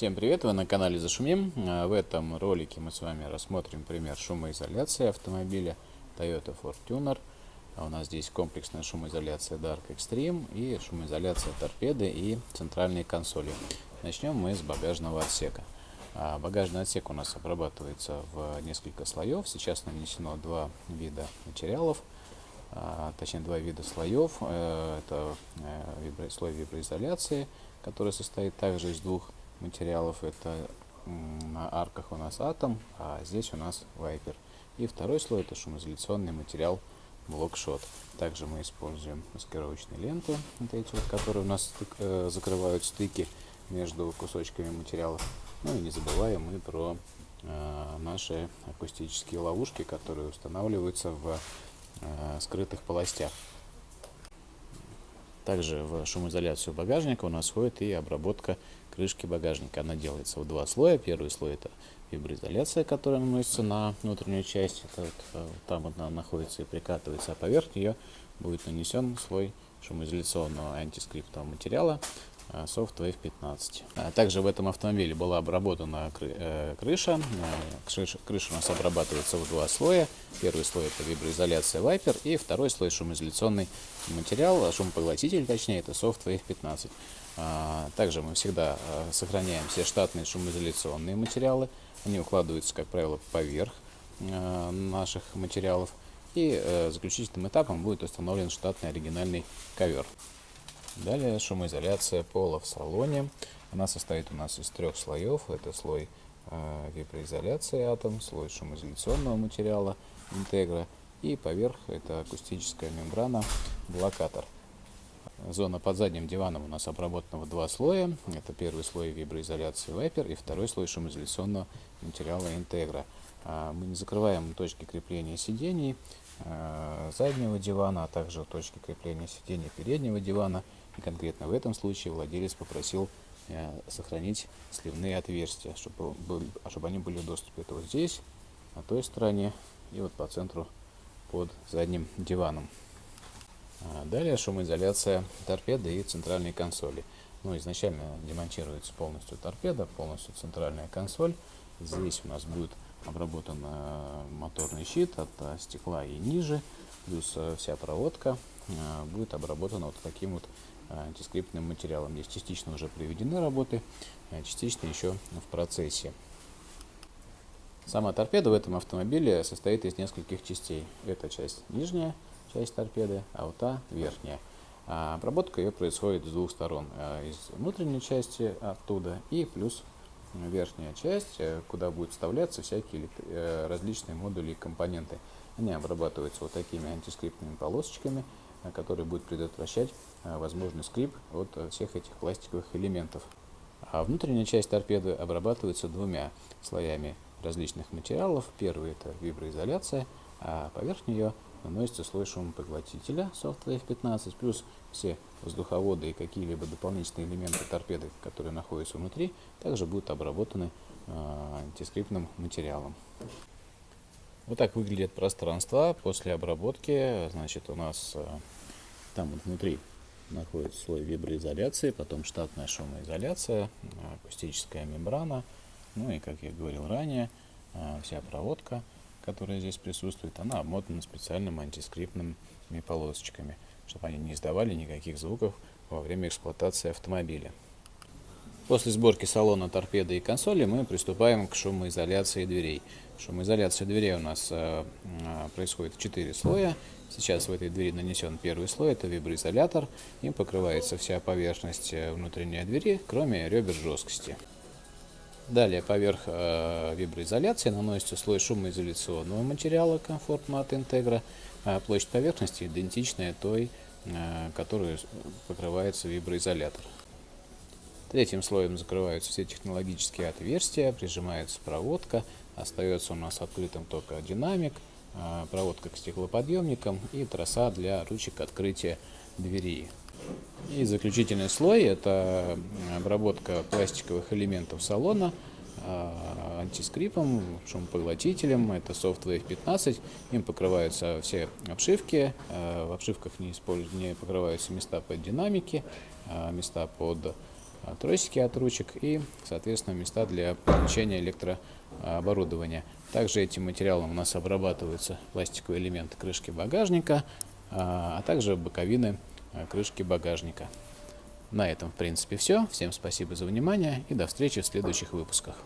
Всем привет, вы на канале Зашумим. А, в этом ролике мы с вами рассмотрим пример шумоизоляции автомобиля Toyota Fortuner. А у нас здесь комплексная шумоизоляция Dark Extreme и шумоизоляция торпеды и центральной консоли. Начнем мы с багажного отсека. А, багажный отсек у нас обрабатывается в несколько слоев. Сейчас нанесено два вида материалов, точнее два вида слоев. Э, это э, слой виброизоляции, который состоит также из двух материалов. Это на арках у нас атом, а здесь у нас вайпер. И второй слой это шумоизоляционный материал блокшот. Также мы используем маскировочные ленты, вот эти вот, которые у нас стык, э, закрывают стыки между кусочками материала. Ну и не забываем мы про э, наши акустические ловушки, которые устанавливаются в э, скрытых полостях. Также в шумоизоляцию багажника у нас входит и обработка крышки багажника. Она делается в два слоя. Первый слой это виброизоляция, которая наносится на внутреннюю часть. Это вот, э, там она находится и прикатывается, а поверх нее будет нанесен слой шумоизоляционного антискриптового материала э, Soft Wave 15. А также в этом автомобиле была обработана э, крыша. Крыша у нас обрабатывается в два слоя. Первый слой это виброизоляция Viper и второй слой шумоизоляционный материал, шумопоглотитель точнее, это Soft Wave 15. А, также мы всегда сохраняем все штатные шумоизоляционные материалы. Они укладываются, как правило, поверх наших материалов. И э, заключительным этапом будет установлен штатный оригинальный ковер. Далее шумоизоляция пола в салоне. Она состоит у нас из трех слоев. Это слой виброизоляции атом, слой шумоизоляционного материала интегра и поверх это акустическая мембрана блокатор. Зона под задним диваном у нас обработана в два слоя. Это первый слой виброизоляции Viper и второй слой шумоизоляционного материала Integra. А, мы не закрываем точки крепления сидений а, заднего дивана, а также точки крепления сидений переднего дивана. И конкретно в этом случае владелец попросил э, сохранить сливные отверстия, чтобы, чтобы они были в доступе. Это вот здесь, на той стороне и вот по центру под задним диваном. А, далее шумоизоляция торпеды и центральной консоли. Ну, изначально демонтируется полностью торпеда, полностью центральная консоль. Здесь у нас будет обработан э, моторный щит от э, стекла и ниже, плюс вся проводка будет обработана вот таким вот антискриптным материалом. Здесь частично уже приведены работы, частично еще в процессе. Сама торпеда в этом автомобиле состоит из нескольких частей. Это часть нижняя, часть торпеды, а вот та верхняя. А обработка ее происходит с двух сторон. Из внутренней части оттуда и плюс верхняя часть, э, куда будут вставляться всякие э, различные модули и компоненты. Они обрабатываются вот такими антискриптными полосочками, э, которые будут предотвращать возможный скрип от всех этих пластиковых элементов. А внутренняя часть торпеды обрабатывается двумя слоями различных материалов. Первый это виброизоляция, а поверх нее наносится слой шумопоглотителя Softwave 15 плюс все воздуховоды и какие-либо дополнительные элементы торпеды, которые находятся внутри, также будут обработаны э, антискриптным материалом. Вот так выглядит пространство после обработки. Значит, у нас э, там вот внутри находится слой виброизоляции, потом штатная шумоизоляция, акустическая мембрана, ну и, как я говорил ранее, э, вся проводка – которая здесь присутствует, она обмотана специальным антискриптными полосочками, чтобы они не издавали никаких звуков во время эксплуатации автомобиля. После сборки салона, торпеды и консоли мы приступаем к шумоизоляции дверей. Шумоизоляция дверей у нас э, э происходит в 4 слоя. Сейчас в этой двери нанесен первый слой, это виброизолятор. Им покрывается вся поверхность э, внутренней двери, кроме ребер жесткости. Далее поверх э, виброизоляции наносится слой шумоизоляционного материала Comfort Mat Integra. А площадь поверхности идентичная той, э, которую покрывается виброизолятор. Третьим слоем закрываются все технологические отверстия, прижимается проводка, остается у нас открытым только динамик, э, проводка к стеклоподъемникам и троса для ручек открытия двери. И заключительный слой – это обработка пластиковых элементов салона а, антискрипом, шумопоглотителем. Это SoftWave 15. Им покрываются все обшивки. А, в обшивках не, используют, не покрываются места под динамики, а места под а, тросики от ручек и, соответственно, места для подключения электрооборудования. Также этим материалом у нас обрабатываются пластиковые элементы крышки багажника, а, а также боковины крышки багажника. На этом, в принципе, все. Всем спасибо за внимание и до встречи в следующих выпусках.